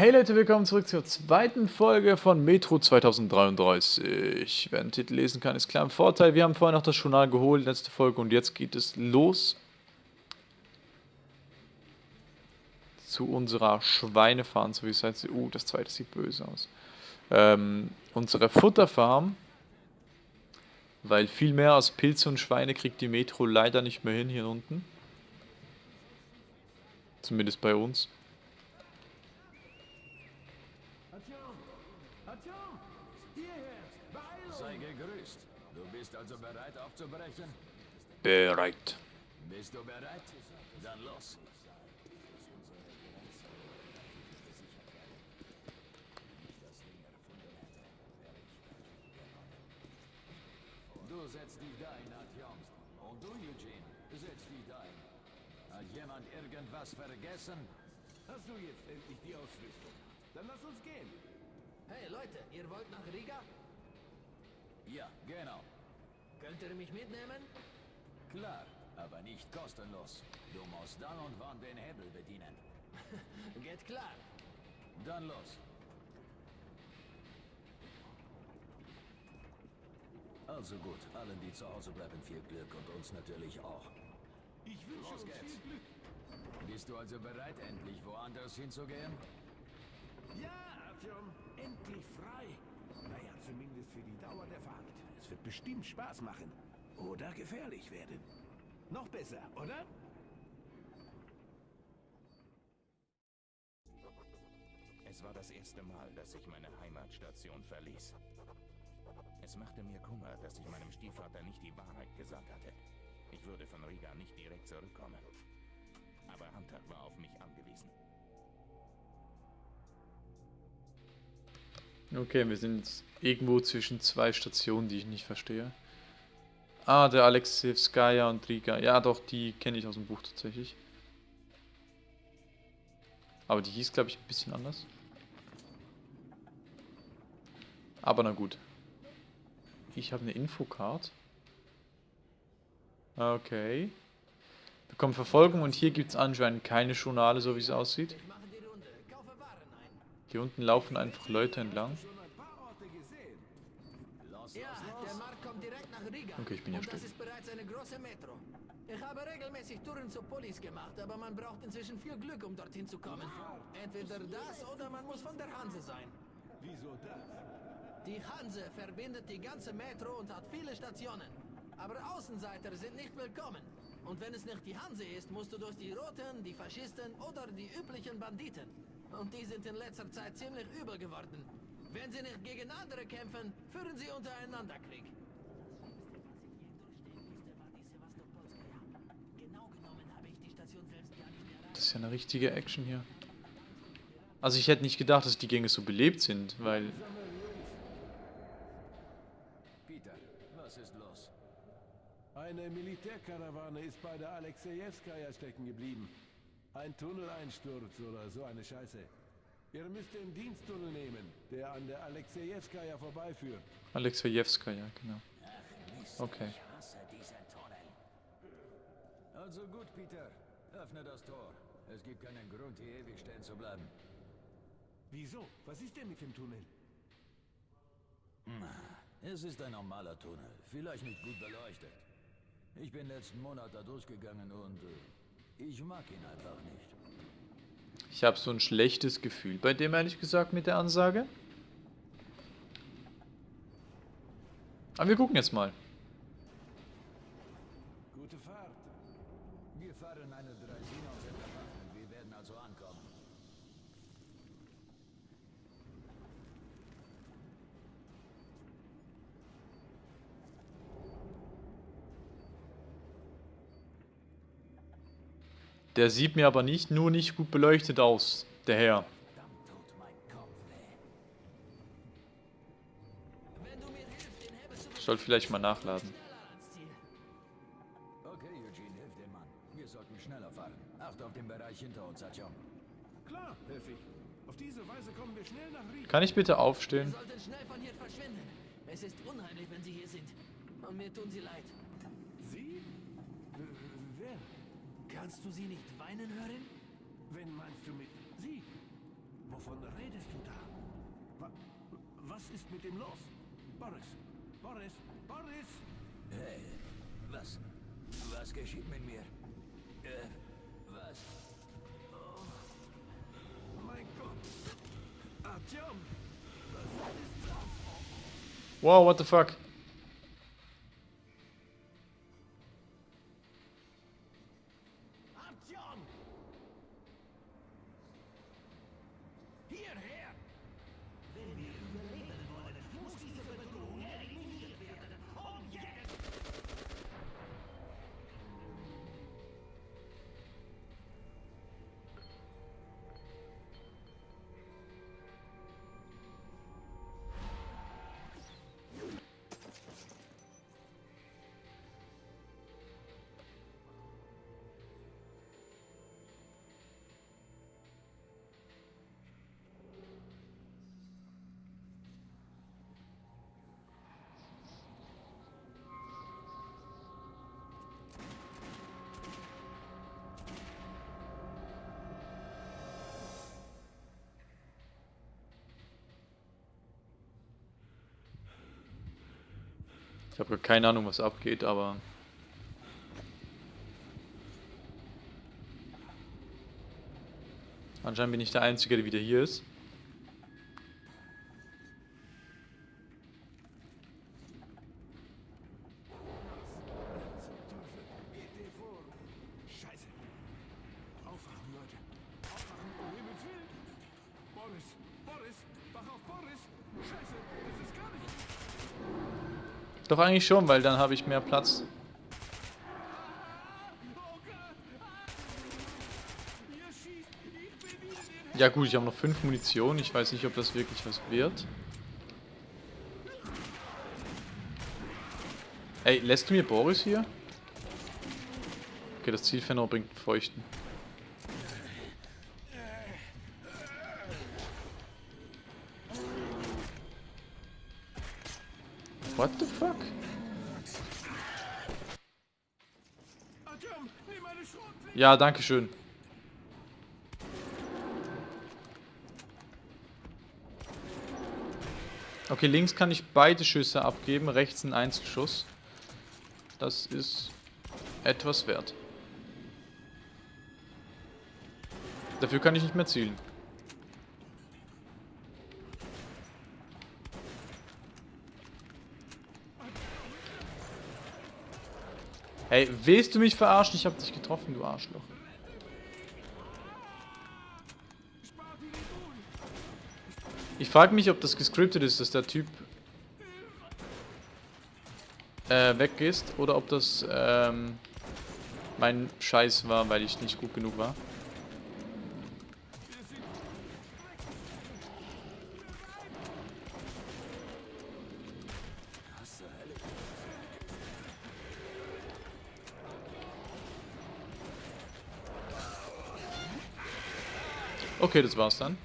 Hey Leute, willkommen zurück zur zweiten Folge von Metro 2033. Wer den Titel lesen kann, ist klar im Vorteil. Wir haben vorher noch das Journal geholt, letzte Folge, und jetzt geht es los zu unserer Schweinefarm, so wie es heißt. Uh, das zweite sieht böse aus. Ähm, unsere Futterfarm, weil viel mehr aus Pilze und Schweine kriegt die Metro leider nicht mehr hin hier unten. Zumindest bei uns. Bereit aufzubrechen? Bereit. Bist du bereit? Dann los. Du setzt dich dahin, Artyom. Und du, Eugene, setz dich dahin. Hat jemand irgendwas vergessen? Hast du jetzt endlich die Ausrüstung? Dann lass uns gehen. Hey Leute, ihr wollt nach Riga? Ja, genau. Könnt ihr mich mitnehmen? Klar, aber nicht kostenlos. Du musst dann und wann den Hebel bedienen. Geht klar. Dann los. Also gut, allen, die zu Hause bleiben, viel Glück und uns natürlich auch. Ich wünsche Los uns geht's. viel Glück. Bist du also bereit, endlich woanders hinzugehen? Ja, Artyom, endlich frei. Naja, zumindest für die Dauer der Fahrt. Wird bestimmt Spaß machen. Oder gefährlich werden. Noch besser, oder? Es war das erste Mal, dass ich meine Heimatstation verließ. Es machte mir Kummer, dass ich meinem Stiefvater nicht die Wahrheit gesagt hatte. Ich würde von Riga nicht direkt zurückkommen. Aber Hunter war auf mich angewiesen. Okay, wir sind irgendwo zwischen zwei Stationen, die ich nicht verstehe. Ah, der Alexevskaya und Riga. Ja, doch, die kenne ich aus dem Buch tatsächlich. Aber die hieß, glaube ich, ein bisschen anders. Aber na gut. Ich habe eine Infocard. Okay. Bekommen Verfolgung und hier gibt es anscheinend keine Journale, so wie es aussieht. Ich mache die Runde. Kaufe Waren ein. Hier unten laufen einfach Leute entlang. Okay, ich bin ja Und das still. ist bereits eine große Metro. Ich habe regelmäßig Touren zur Polis gemacht, aber man braucht inzwischen viel Glück, um dorthin zu kommen. Entweder das oder man muss von der Hanse sein. Wieso das? Die Hanse verbindet die ganze Metro und hat viele Stationen. Aber Außenseiter sind nicht willkommen. Und wenn es nicht die Hanse ist, musst du durch die Roten, die Faschisten oder die üblichen Banditen. Und die sind in letzter Zeit ziemlich übel geworden. Wenn sie nicht gegen andere kämpfen, führen sie untereinander Krieg. Genau genommen habe ich die Station selbst gar nicht erreicht. Das ist ja eine richtige Action hier. Also ich hätte nicht gedacht, dass die Gänge so belebt sind, weil... Peter, was ist los? Eine Militärkarawane ist bei der Alexejewskaja stecken geblieben. Ein Tunneleinsturz oder so eine Scheiße. Ihr müsst den Diensttunnel nehmen, der an der Alexejewskaja vorbeiführt. Alexejewskaja, genau. Okay. Also gut, Peter. Öffne das Tor. Es gibt keinen Grund, hier ewig stehen zu bleiben. Wieso? Was ist denn mit dem Tunnel? Es ist ein normaler Tunnel, vielleicht nicht gut beleuchtet. Ich bin letzten Monat da durchgegangen und äh, ich mag ihn einfach nicht. Ich habe so ein schlechtes Gefühl bei dem, ehrlich gesagt, mit der Ansage. Aber wir gucken jetzt mal. Gute Fahrt. Wir fahren eine Draisina und sind bewaffnet. Wir werden also ankommen. Der sieht mir aber nicht nur nicht gut beleuchtet aus, der Herr. Verdammt tut mein Kopf weh. Wenn du mir hilfst, den Hebel zu Ich soll vielleicht mal nachladen. Okay, Eugene, hilf dem Mann. Wir sollten schneller fahren. Acht auf den Bereich hinter uns, Atjom. Klar, helfe ich. Auf diese Weise kommen wir schnell nach Riga. Kann ich bitte Wir aufstehen? sollten schnell von hier verschwinden. Es ist unheimlich, wenn sie hier sind. Und mir tun sie leid. Sie? Äh, wer? Kannst du sie nicht weinen hören? Wen meinst du mit Sie? Wovon redest du da? Wa was ist mit dem los? Boris, Boris, Boris! Hey, was? Was geschieht mit mir? Äh, was? Oh mein Gott! Artyom! Was ist das? Wow, what the fuck? Artyom! Habe keine Ahnung, was abgeht, aber... Anscheinend bin ich der Einzige, der wieder hier ist. Eigentlich schon, weil dann habe ich mehr Platz. Ja gut, ich habe noch fünf Munition. Ich weiß nicht, ob das wirklich was wird. Ey, lässt du mir Boris hier? Okay, das Zielfernrohr bringt Feuchten. What the fuck? Ja, danke schön. Okay, links kann ich beide Schüsse abgeben, rechts ein Einzelschuss. Das ist etwas wert. Dafür kann ich nicht mehr zielen. Hey, willst du mich verarschen? Ich hab dich getroffen, du Arschloch. Ich frage mich, ob das gescriptet ist, dass der Typ äh, weg ist oder ob das ähm, mein Scheiß war, weil ich nicht gut genug war. Okay, das war's dann.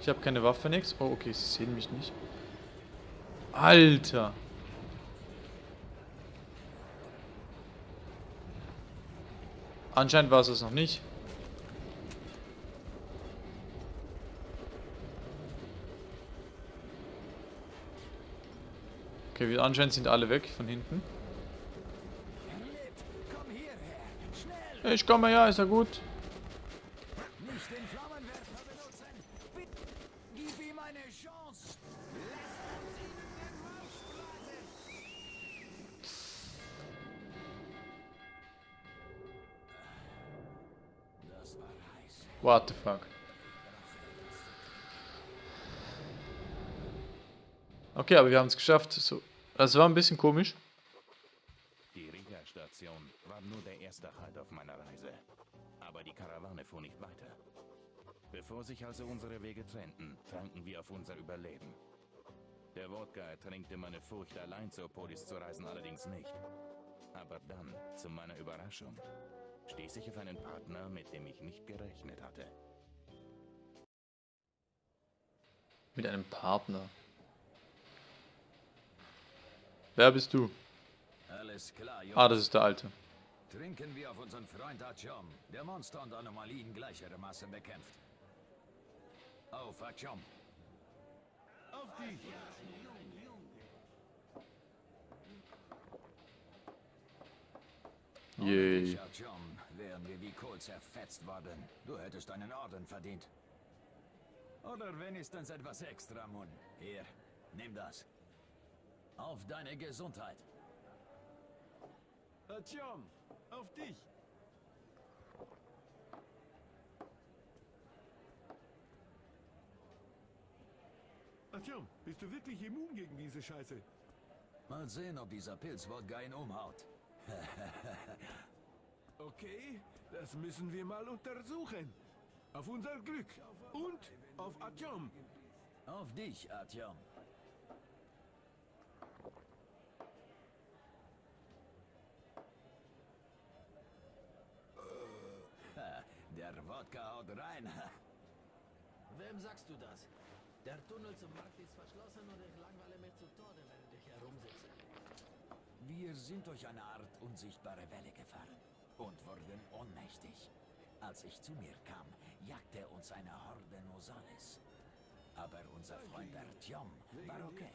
Ich habe keine Waffe, nix. Oh, okay, sie sehen mich nicht. Alter! Anscheinend war es es noch nicht. Okay, wir- anscheinend sind alle weg von hinten. Ich komme ja, ist ja gut. What the fuck? Okay, aber wir haben es geschafft. So, das war ein bisschen komisch. Die Riga-Station war nur der erste Halt auf meiner Reise. Aber die Karawane fuhr nicht weiter. Bevor sich also unsere Wege trennten, tranken wir auf unser Überleben. Der Wodka ertränkte meine Furcht, allein zur Polis zu reisen, allerdings nicht. Aber dann, zu meiner Überraschung, stieß ich auf einen Partner, mit dem ich nicht gerechnet hatte. Mit einem Partner. Wer bist du? Alles klar, Jungs. Ah, das ist der Alte. Trinken wir auf unseren Freund Artyom, der Monster und Anomalien gleichermaßen bekämpft. Auf Artyom. Auf dich! Yay. Artyom, wären wir wie Kohl zerfetzt worden. Du hättest einen Orden verdient. Oder wenigstens etwas extra, Mun. Hier, nimm das. Auf deine Gesundheit. Artyom, auf dich! Artyom, bist du wirklich immun gegen diese Scheiße? Mal sehen, ob dieser Pilzwodka ihn umhaut. Okay, das müssen wir mal untersuchen. Auf unser Glück. Und auf Artyom. Auf dich, Artyom. Ha, Der Wodka haut rein. Wem sagst du das? Der Tunnel zum Markt ist verschlossen und ich langweile mich zu Tode, während ich herumsitze. Wir sind durch eine Art unsichtbare Welle gefahren und wurden ohnmächtig. Als ich zu mir kam, jagte uns eine Horde Nosales. Aber unser Freund Artyom war okay.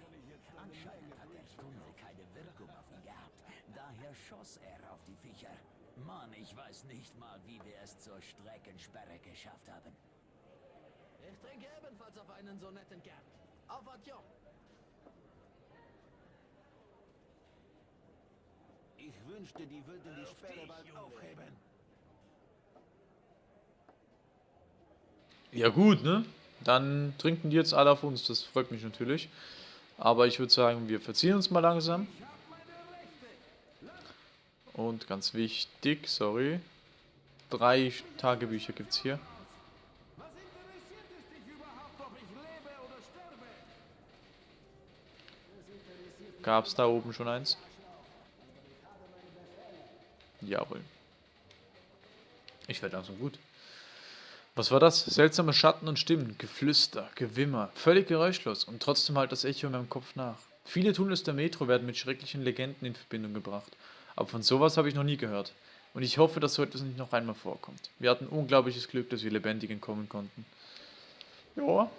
Anscheinend hat der Tunnel keine Wirkung auf ihn gehabt. Daher schoss er auf die Viecher. Mann, ich weiß nicht mal, wie wir es zur Streckensperre geschafft haben. Ich trinke ebenfalls auf einen so netten Kerl. Auf Artyom. Ich wünschte, die würden die Sperre bald aufheben. Ja gut, ne? Dann trinken die jetzt alle auf uns, das freut mich natürlich. Aber ich würde sagen, wir verziehen uns mal langsam. Und ganz wichtig, sorry, drei Tagebücher gibt es hier. Gab es da oben schon eins? Jawohl. Ich werde langsam gut. Was war das? Seltsame Schatten und Stimmen, Geflüster, Gewimmer, völlig geräuschlos und trotzdem halt das Echo in meinem Kopf nach. Viele Tunnels der Metro werden mit schrecklichen Legenden in Verbindung gebracht, aber von sowas habe ich noch nie gehört. Und ich hoffe, dass so etwas nicht noch einmal vorkommt. Wir hatten unglaubliches Glück, dass wir lebendig entkommen konnten. Ja.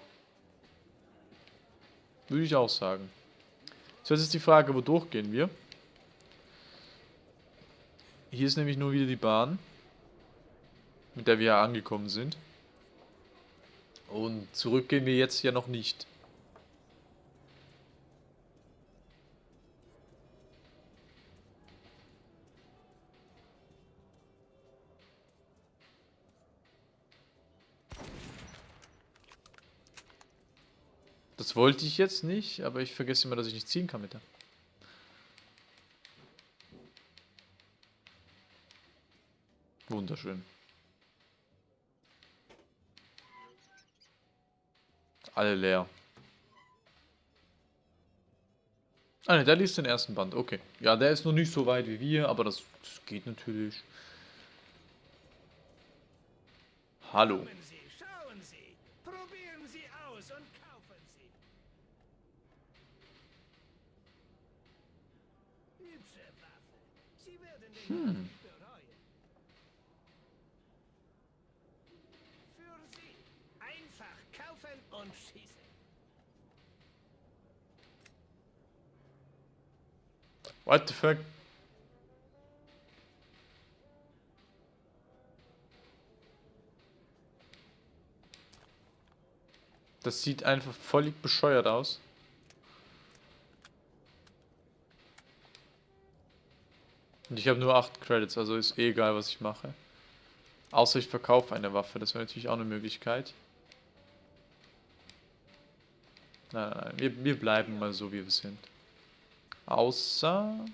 Würde ich auch sagen. So, jetzt ist die Frage, wodurch gehen wir? Hier ist nämlich nur wieder die Bahn, mit der wir ja angekommen sind. Und zurück gehen wir jetzt ja noch nicht. Das wollte ich jetzt nicht, aber ich vergesse immer, dass ich nicht ziehen kann mit der. Wunderschön. Alle leer. Ah ne, der liest den ersten Band, okay. Ja, der ist noch nicht so weit wie wir, aber das, das geht natürlich. Hallo. Kaufen und schießen. What the fuck? Das sieht einfach völlig bescheuert aus. Und ich habe nur 8 Credits, also ist eh egal, was ich mache. Außer ich verkaufe eine Waffe, das wäre natürlich auch eine Möglichkeit. Nein, nein, nein, wir, wir bleiben mal so, wie wir sind. Außer...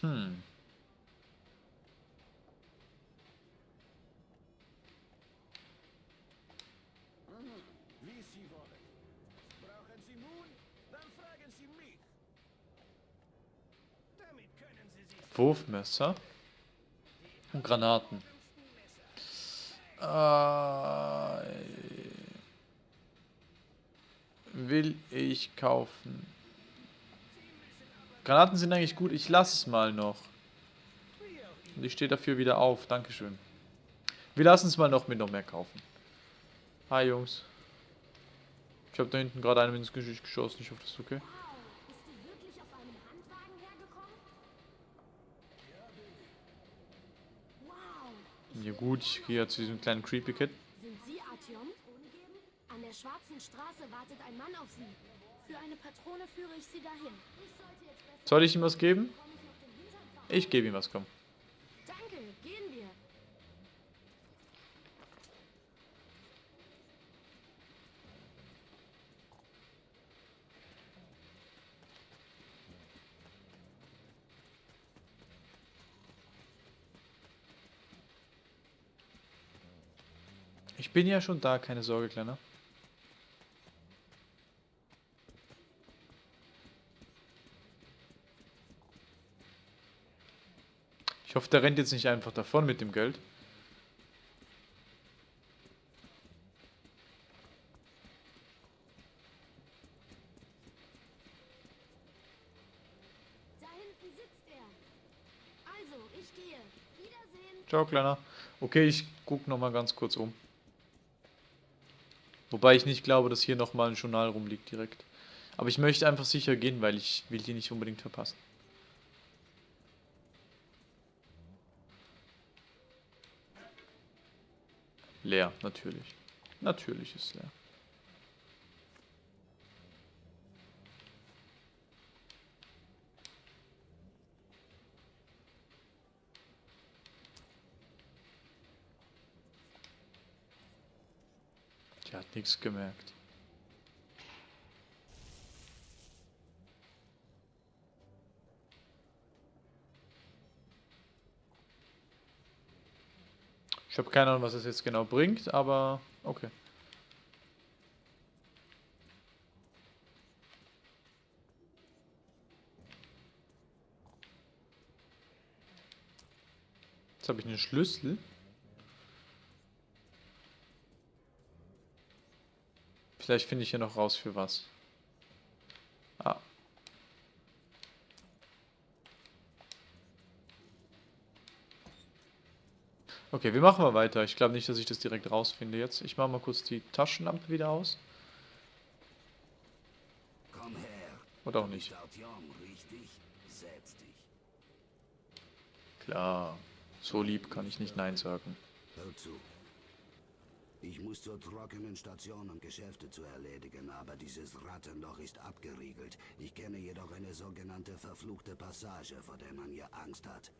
Hm. Wurfmesser und Granaten. Äh, will ich kaufen. Granaten sind eigentlich gut. Ich lasse es mal noch. Und ich stehe dafür wieder auf. Dankeschön. Wir lassen es mal noch mit noch mehr kaufen. Hi, Jungs. Ich habe da hinten gerade einen ins Gesicht geschossen. Ich hoffe, das ist okay. Ja gut, ich gehe ja zu diesem kleinen Creepy Kid. sind Sie Artyom? An der Schwarzen Straße wartet ein Mann auf Sie. Für eine Patrone führe ich Sie dahin. Soll ich ihm was geben? Ich gebe ihm was, komm. Bin ja schon da, keine Sorge, Kleiner. Ich hoffe, der rennt jetzt nicht einfach davon mit dem Geld. Also. Ciao, Kleiner. Okay, ich guck noch mal ganz kurz um. Wobei ich nicht glaube, dass hier nochmal ein Journal rumliegt direkt. Aber ich möchte einfach sicher gehen, weil ich will die nicht unbedingt verpassen. Leer, natürlich. Natürlich ist leer. Die hat nichts gemerkt. Ich habe keine Ahnung, was das jetzt genau bringt, aber okay. Jetzt habe ich einen Schlüssel. Vielleicht finde ich hier noch raus für was. Ah. Okay, wir machen mal weiter. Ich glaube nicht, dass ich das direkt rausfinde jetzt. Ich mache mal kurz die Taschenlampe wieder aus. Komm her. Oder auch nicht. Klar. So lieb kann ich nicht Nein sagen. Hör zu. Ich muss zur trockenen Station, um Geschäfte zu erledigen, aber dieses Rattenloch ist abgeriegelt. Ich kenne jedoch eine sogenannte verfluchte Passage, vor der man hier Angst hat.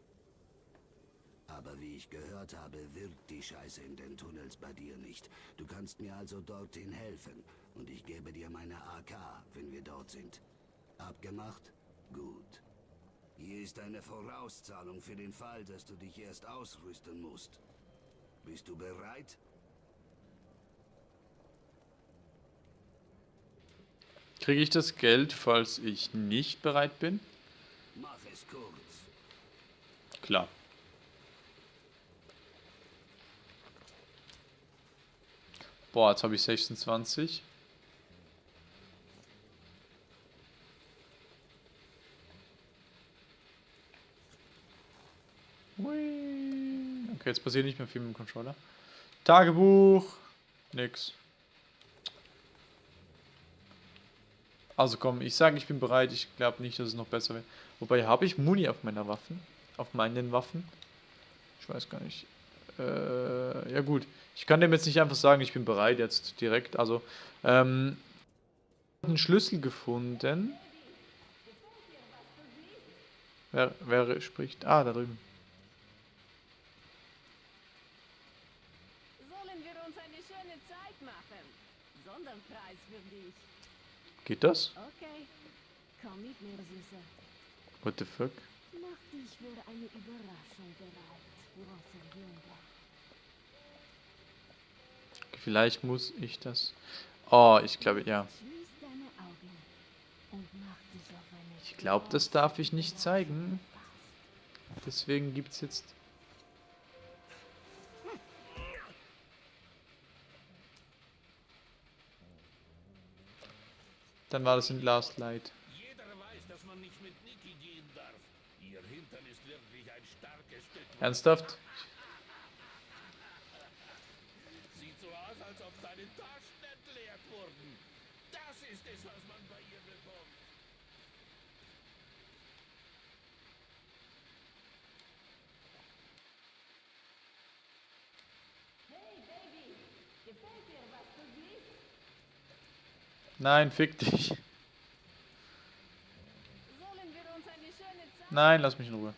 Aber wie ich gehört habe, wirkt die Scheiße in den Tunnels bei dir nicht. Du kannst mir also dorthin helfen und ich gebe dir meine AK, wenn wir dort sind. Abgemacht? Gut. Hier ist eine Vorauszahlung für den Fall, dass du dich erst ausrüsten musst. Bist du bereit? Kriege ich das Geld, falls ich nicht bereit bin? Klar. Boah, jetzt habe ich 26. Hui. Okay, jetzt passiert nicht mehr viel mit dem Controller. Tagebuch. Nix. Also komm, ich sage, ich bin bereit. Ich glaube nicht, dass es noch besser wird. Wobei, habe ich Muni auf meiner Waffen? Auf meinen Waffen? Ich weiß gar nicht. Äh, ja gut. Ich kann dem jetzt nicht einfach sagen, ich bin bereit jetzt direkt. Also, ähm, einen Schlüssel gefunden. Wer, wer spricht? Ah, da drüben. Sollen wir uns eine schöne Zeit machen? Sonderpreis für dich. Geht das? Okay. Komm mit mir, Süße. What the fuck? Mach dich für eine Überraschung bereit, großer Junge. Vielleicht muss ich das. Oh, ich glaube, ja. Ich glaube, das darf ich nicht zeigen. Deswegen gibt es jetzt. Dann war das in Last Light. Jeder weiß, dass man nicht mit Niki gehen darf. Ihr Hintern ist wirklich ein starkes Stück. Ernsthaft? Sieht so aus, als ob deine Taschen entleert wurden. Das ist es, was man bei ihr bekommt. Nein, fick dich. Sollen eine schöne Zeit Nein, lass mich in Ruhe.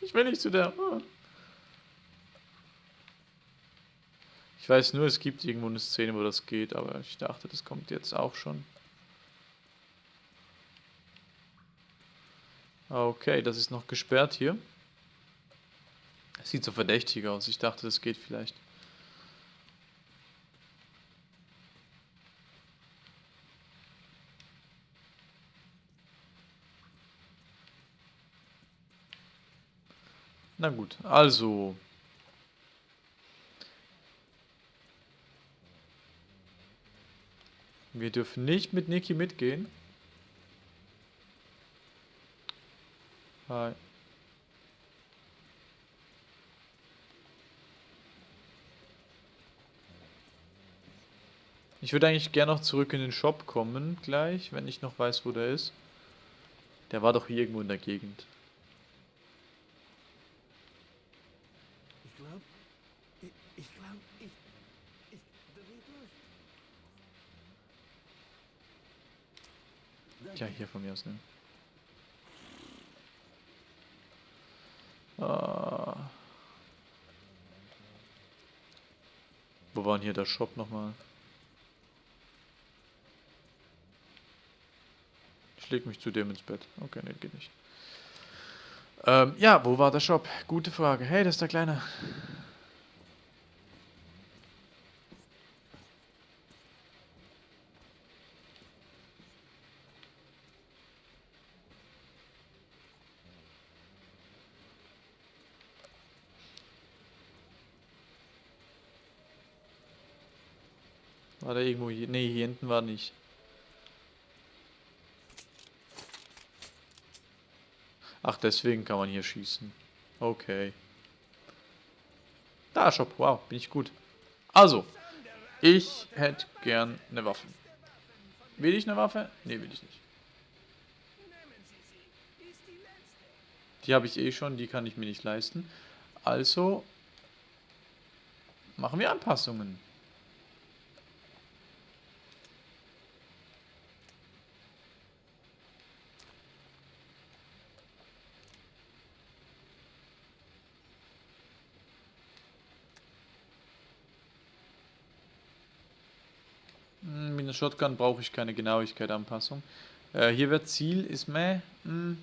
Ich will nicht zu der. Ich weiß nur, es gibt irgendwo eine Szene, wo das geht, aber ich dachte, das kommt jetzt auch schon. Okay, das ist noch gesperrt hier. Sieht so verdächtig aus. Ich dachte, das geht vielleicht. Na gut, also. Wir dürfen nicht mit Niki mitgehen. Ich würde eigentlich gerne noch zurück in den Shop kommen, gleich, wenn ich noch weiß, wo der ist. Der war doch hier irgendwo in der Gegend. Ich glaube, ich, ich glaube, ich, ich dreh durch. Tja, hier von mir aus, ne? Ah. Wo war denn hier der Shop nochmal? Ich leg mich zu dem ins Bett. Okay, ne, geht nicht. Ähm, ja, wo war der Shop? Gute Frage. Hey, das ist der Kleine. Der irgendwo hier? Ne, hier hinten war nicht. Ach, deswegen kann man hier schießen. Okay. Da, Shop. Wow, bin ich gut. Also, ich hätte gern eine Waffe. Will ich eine Waffe? Ne, will ich nicht. Die habe ich eh schon, die kann ich mir nicht leisten. Also machen wir Anpassungen. Hm, Mit einer Shotgun brauche ich keine Genauigkeit-Anpassung. Äh, hier wird Ziel, ist meh. Hm.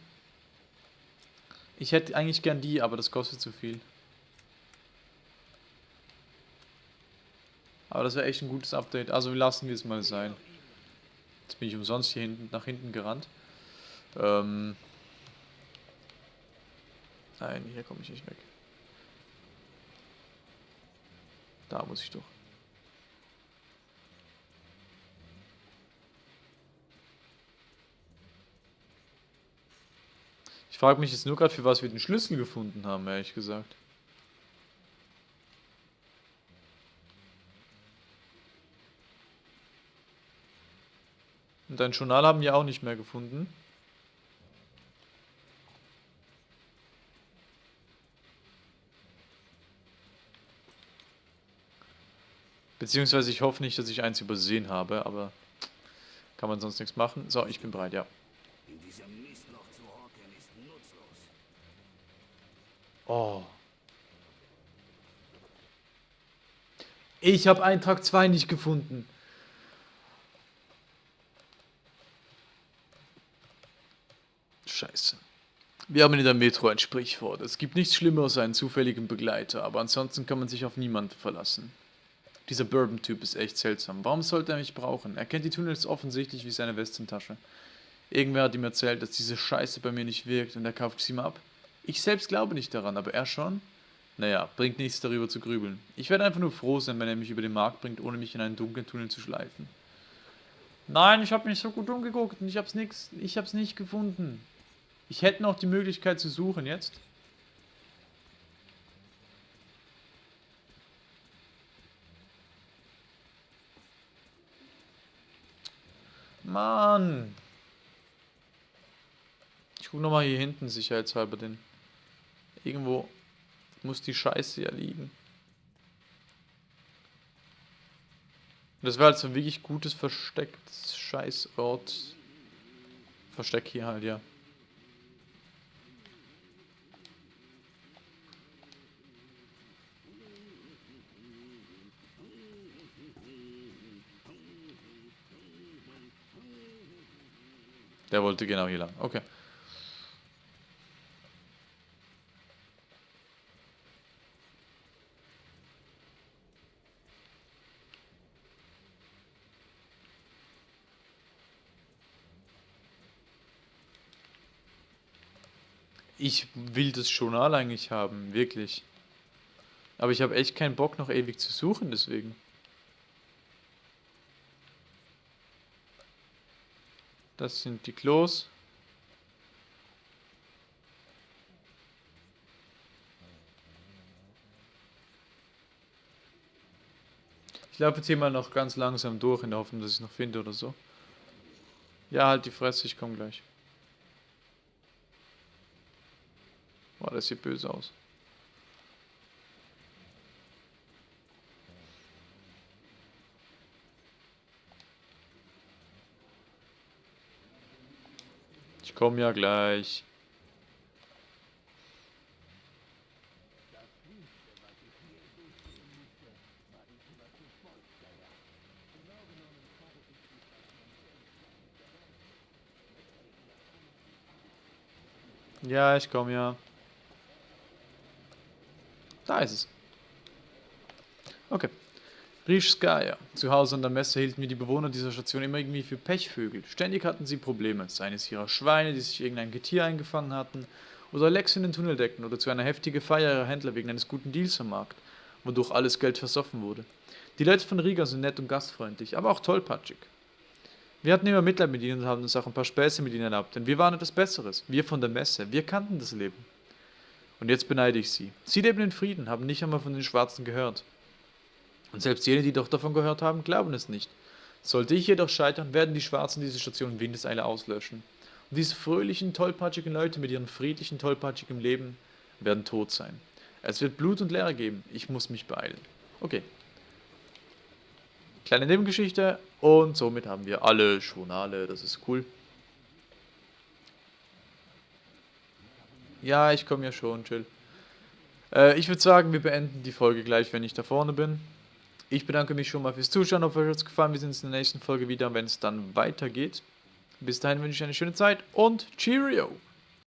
Ich hätte eigentlich gern die, aber das kostet zu viel. Aber das wäre echt ein gutes Update. Also lassen wir es mal sein. Jetzt bin ich umsonst hier hinten nach hinten gerannt. Ähm Nein, hier komme ich nicht weg. Da muss ich doch. Ich frage mich jetzt nur gerade, für was wir den Schlüssel gefunden haben, ehrlich gesagt. Und dein Journal haben wir auch nicht mehr gefunden. Beziehungsweise ich hoffe nicht, dass ich eins übersehen habe, aber kann man sonst nichts machen. So, ich bin bereit, ja. Oh. Ich habe Eintrag 2 nicht gefunden. Scheiße. Wir haben in der Metro ein Sprichwort. Es gibt nichts Schlimmeres als einen zufälligen Begleiter, aber ansonsten kann man sich auf niemanden verlassen. Dieser Bourbon-Typ ist echt seltsam. Warum sollte er mich brauchen? Er kennt die Tunnels offensichtlich wie seine Westentasche. Irgendwer hat ihm erzählt, dass diese Scheiße bei mir nicht wirkt und er kauft sie mal ab. Ich selbst glaube nicht daran, aber er schon. Naja, bringt nichts darüber zu grübeln. Ich werde einfach nur froh sein, wenn er mich über den Markt bringt, ohne mich in einen dunklen Tunnel zu schleifen. Nein, ich habe mich so gut umgeguckt und ich hab's nix, ich hab's nicht gefunden. Ich hätte noch die Möglichkeit zu suchen jetzt. Mann. Ich guck nochmal hier hinten sicherheitshalber den. Irgendwo muss die Scheiße ja liegen. Das wäre halt so ein wirklich gutes verstecktes Scheißort. Versteck hier halt, ja. Der wollte genau hier lang. Okay. Das Journal eigentlich haben, wirklich. Aber ich habe echt keinen Bock, noch ewig zu suchen, deswegen. Das sind die Klos. Ich laufe jetzt hier mal noch ganz langsam durch, in der Hoffnung, dass ich noch finde oder so. Ja, halt die Fresse, ich komme gleich. Boah, das sieht böse aus. Ich komme ja gleich. Ja, ich komme ja. Da ist es. Okay. Rischskaya. Zu Hause an der Messe hielten wir die Bewohner dieser Station immer irgendwie für Pechvögel. Ständig hatten sie Probleme, seien es ihrer Schweine, die sich irgendein Getier eingefangen hatten, oder Lecks in den Tunneldecken oder zu einer heftigen Feier ihrer Händler wegen eines guten Deals am Markt, wodurch alles Geld versoffen wurde. Die Leute von Riga sind nett und gastfreundlich, aber auch tollpatschig. Wir hatten immer Mitleid mit ihnen und haben uns auch ein paar Späße mit ihnen erlaubt, denn wir waren etwas Besseres. Wir von der Messe, wir kannten das Leben. Und jetzt beneide ich sie. Sie leben in Frieden, haben nicht einmal von den Schwarzen gehört. Und selbst jene, die doch davon gehört haben, glauben es nicht. Sollte ich jedoch scheitern, werden die Schwarzen diese Station Windeseile auslöschen. Und diese fröhlichen, tollpatschigen Leute mit ihrem friedlichen, tollpatschigen Leben werden tot sein. Es wird Blut und Leere geben. Ich muss mich beeilen. Okay. Kleine Nebengeschichte. Und somit haben wir alle Journale. Das ist cool. Ja, ich komme ja schon, chill. Äh, ich würde sagen, wir beenden die Folge gleich, wenn ich da vorne bin. Ich bedanke mich schon mal fürs Zuschauen. Hoffe, euch hat es gefallen. Wir sehen uns in der nächsten Folge wieder, wenn es dann weitergeht. Bis dahin wünsche ich eine schöne Zeit und Cheerio!